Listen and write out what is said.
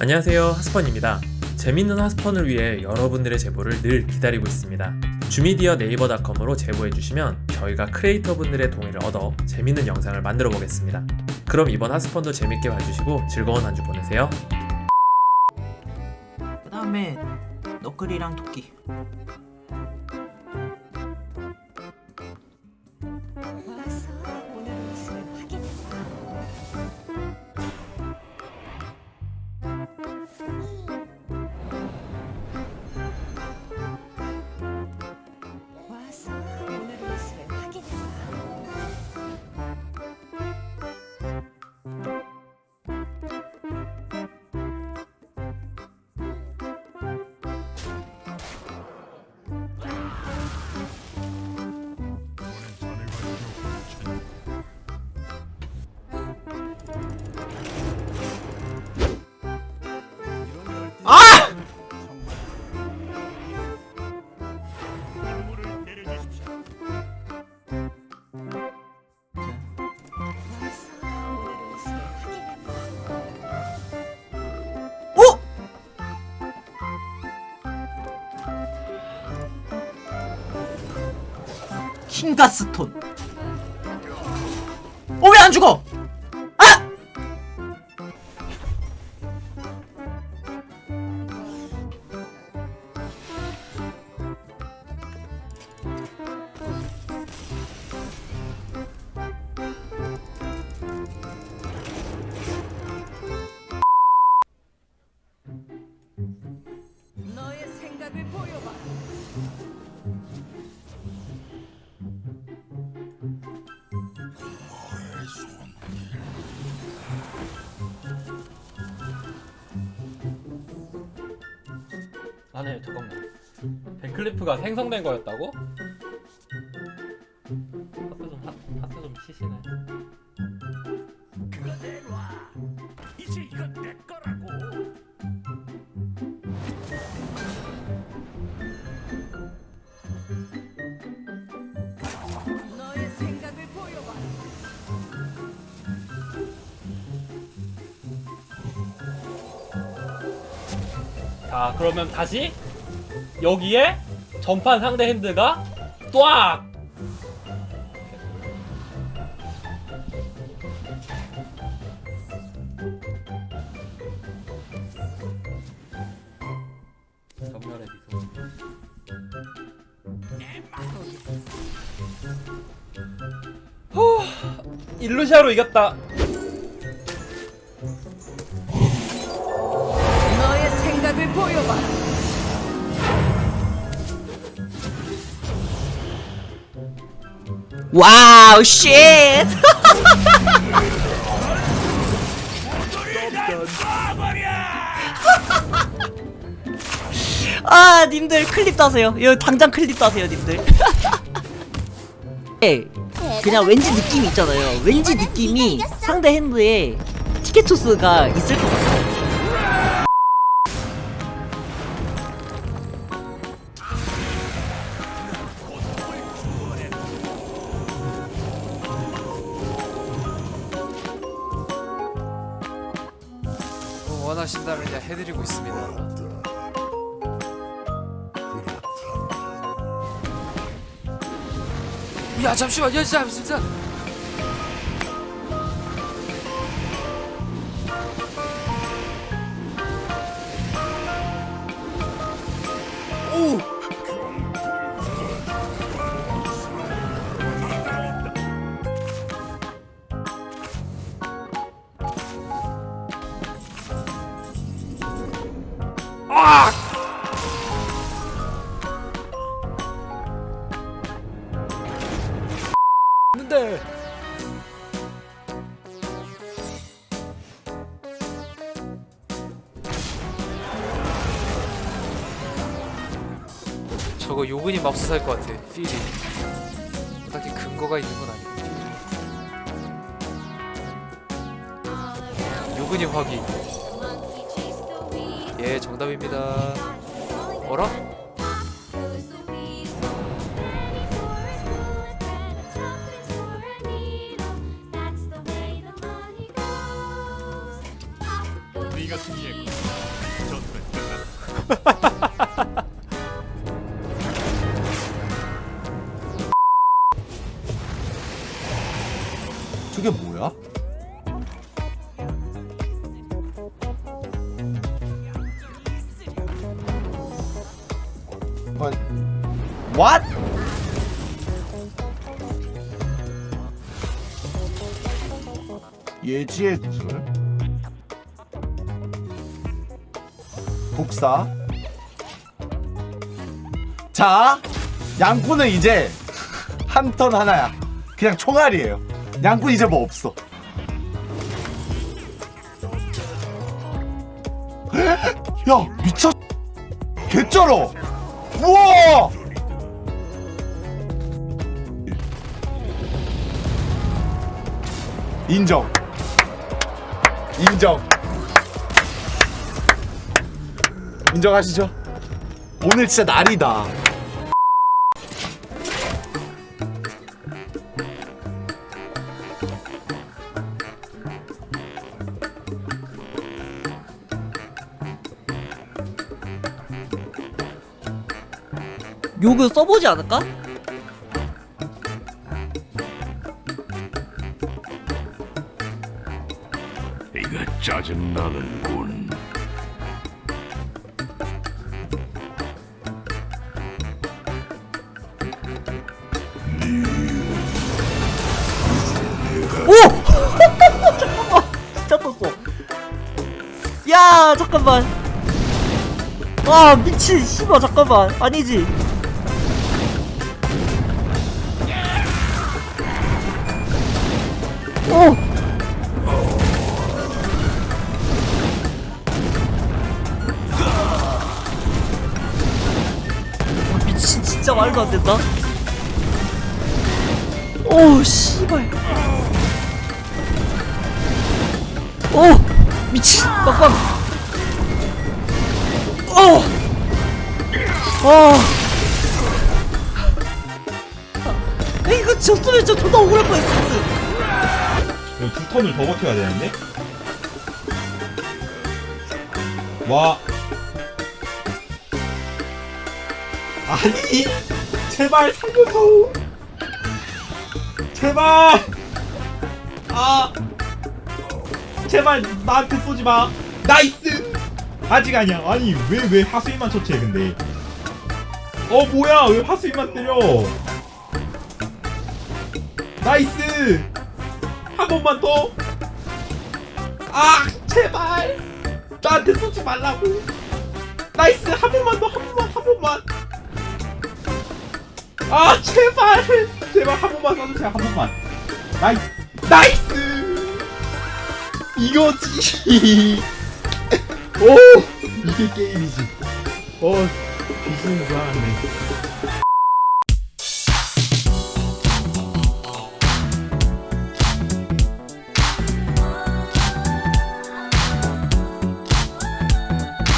안녕하세요. 하스펀입니다. 재밌는 하스펀을 위해 여러분들의 제보를 늘 기다리고 있습니다. 주미디어 네이버닷컴으로 제보해주시면 저희가 크리에이터 분들의 동의를 얻어 재밌는 영상을 만들어 보겠습니다. 그럼 이번 하스펀도 재밌게 봐주시고 즐거운 한 주 보내세요. 그 다음에 너클이랑 토끼 아! 모습을 확인해봐. 오! 킹가스톤 어왜안 죽어? 생각을 보여봐. 아네 잠깐만 벤클리프가 생성된 거였다고? 하트 좀 하, 하트 좀 치시네 자 그러면 다시 여기에 전판 상대 핸드가 뚜악! 전멸의 미소 후 일루시아로 이겼다 Wow shit! 아 님들 클립 따세요. 이거 당장 클립 따세요 님들. 예, 그냥 왠지 느낌이 있잖아요. 왠지 느낌이 상대 hand에 티카투스가 있을 것 같아요 원하신다면 그냥 해드리고 있습니다. 야 잠시만, 야진 아! 근데. 저거 요근이 맙소사일 것 같아 필이. 딱히 근거가 있는 건 아니고 요근이 확인 예 정답입니다. 어라? 어, What? 예지의 구슬 복사. 자 양꾼은 이제 한 턴 하나야. 그냥 총알이에요. 양꾼 이제 뭐 없어. 야 미쳤 개쩔어 우와! 인정. 인정. 인정하시죠? 오늘 진짜 날이다 요거 써보지 않을까? 이거 짜증나는군. 오! 잠깐만 진짜 떴어 야 잠깐만 아 미친 씨발 잠깐만 아니지 말도 안 된다. 오 씨발. 오 미친 빡빡 오. 어. 아, 이거 졌으면 진짜 존나 억울할 뻔했어 두 턴을 더 버텨야 되는데? 와 아니 제발 살려줘 제발 아 제발 나한테 쏘지 마 나이스 아직 아니야 아니 왜 왜 하수인만 처치해 근데 어 뭐야 왜 하수인만 때려 나이스 한 번만 더. 아, 제발. 나한테 쏘지 말라고. 나이스. 한 번만 더. 한 번만. 한 번만. 아, 제발. 제발 한 번만 쏴주세요. 한 번만. 나이스. 나이스. 이거지. 오, 이게 게임이지. 어, 줄 알았네.